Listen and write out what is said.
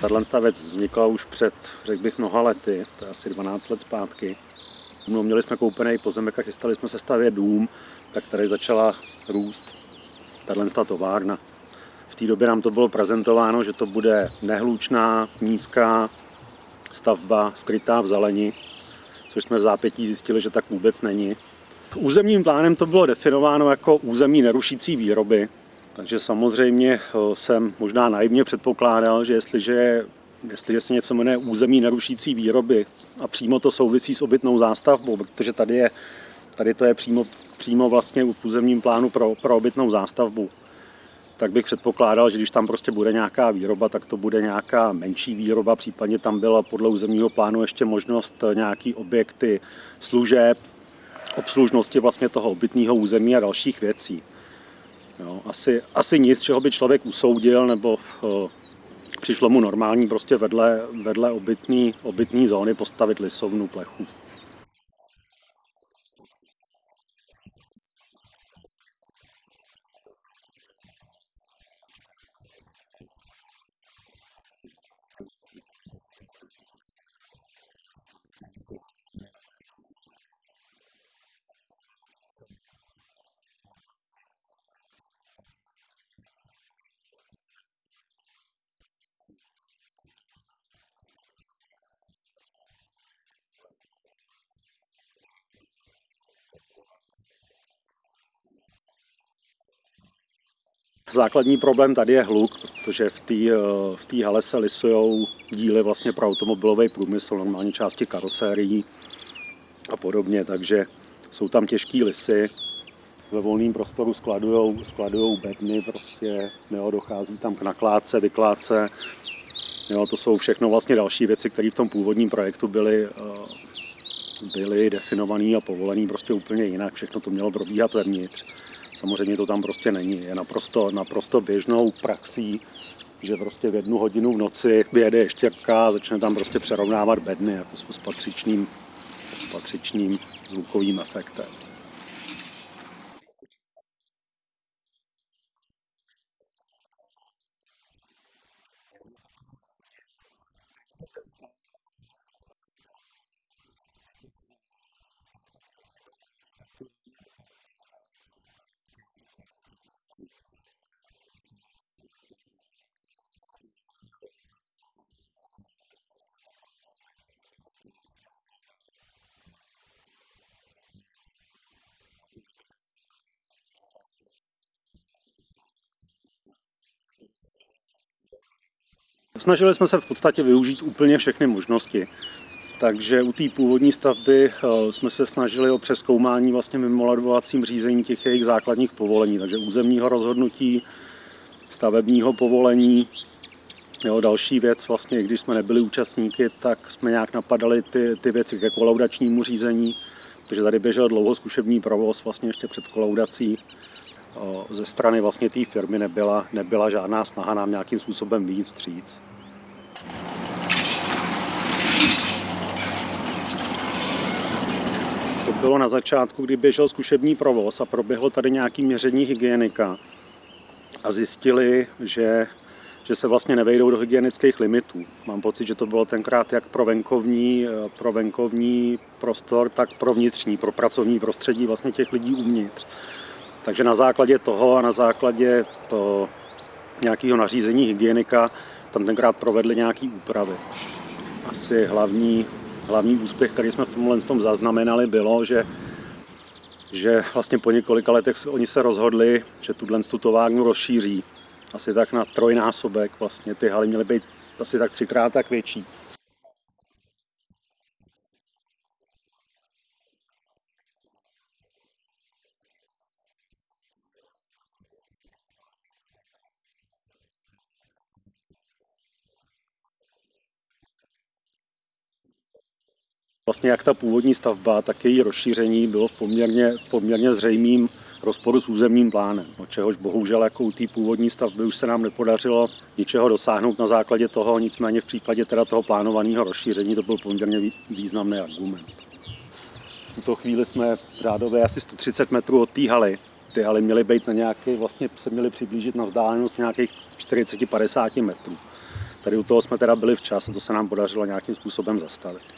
tato věc vznikla už před, řekl bych, mnoha lety, to je asi 12 let zpátky. No, měli jsme koupený pozemek a chystali jsme se stavět dům, tak tady začala růst tato továrna. V té době nám to bylo prezentováno, že to bude nehlučná, nízká stavba skrytá v zeleni, což jsme v zápětí zjistili, že tak vůbec není. Územním plánem to bylo definováno jako území nerušící výroby, takže samozřejmě eh, jsem možná naivně předpokládal, že jestliže, jestliže se něco jmenuje území nerušící výroby a přímo to souvisí s obytnou zástavbou, protože tady, je, tady to je přímo, přímo vlastně v územním plánu pro, pro obytnou zástavbu, tak bych předpokládal, že když tam prostě bude nějaká výroba, tak to bude nějaká menší výroba, případně tam byla podle územního plánu ještě možnost nějaký objekty služeb, obslužnosti vlastně toho obytného území a dalších věcí. Jo, asi, asi nic, čeho by člověk usoudil, nebo o, přišlo mu normální prostě vedle, vedle obytný, obytný zóny postavit lisovnu plechu. Základní problém tady je hluk, protože v té eh, v hale se lisují díly vlastně pro automobilový průmysl, normálně části karosérií a podobně, takže jsou tam těžké lisy. Ve volném prostoru skladujou, skladujou bedny, prostě jo, dochází tam k nakládce, vykládce. Jo, to jsou všechno vlastně další věci, které v tom původním projektu byly, eh, byly definované a povolené prostě úplně jinak. Všechno to mělo probíhat vevnitř. Samozřejmě to tam prostě není. Je naprosto, naprosto běžnou praxí, že prostě v jednu hodinu v noci vyjede ještěrka a začne tam prostě přerovnávat bedny jako s patřičným, s patřičným zvukovým efektem. Snažili jsme se v podstatě využít úplně všechny možnosti. Takže u té původní stavby eh, jsme se snažili o přeskoumání vlastně mimoladovacím řízení těch jejich základních povolení, takže územního rozhodnutí, stavebního povolení. Jo, další věc, vlastně, když jsme nebyli účastníky, tak jsme nějak napadali ty, ty věci ke kolaudačnímu řízení, protože tady běžel dlouho zkušební provoz vlastně ještě před kolaudací. Eh, ze strany vlastně té firmy nebyla, nebyla žádná snaha nám nějakým způsobem víc vstříc. To bylo na začátku, kdy běžel zkušební provoz a proběhlo tady nějaký měření hygienika a zjistili, že, že se vlastně nevejdou do hygienických limitů. Mám pocit, že to bylo tenkrát jak pro venkovní, pro venkovní prostor, tak pro vnitřní, pro pracovní prostředí vlastně těch lidí uvnitř. Takže na základě toho a na základě to nějakého nařízení hygienika tam tenkrát provedli nějaké úpravy. Asi hlavní, hlavní úspěch, který jsme v tomhle tom zaznamenali, bylo, že že vlastně po několika letech oni se rozhodli, že tuhle tu továrnu rozšíří. Asi tak na trojnásobek vlastně ty haly měly být asi tak třikrát tak větší. Vlastně jak ta původní stavba, tak její rozšíření bylo v poměrně, v poměrně zřejmým rozporu s územním plánem, od čehož bohužel jako u té původní stavby už se nám nepodařilo ničeho dosáhnout na základě toho, nicméně v případě teda toho plánovaného rozšíření to byl poměrně významný argument. V tuto chvíli jsme řádově asi 130 metrů od té haly. Ty haly měly být na nějaké, vlastně se měly přiblížit na vzdálenost nějakých 40-50 metrů. Tady u toho jsme teda byli včas a to se nám podařilo nějakým způsobem zastavit.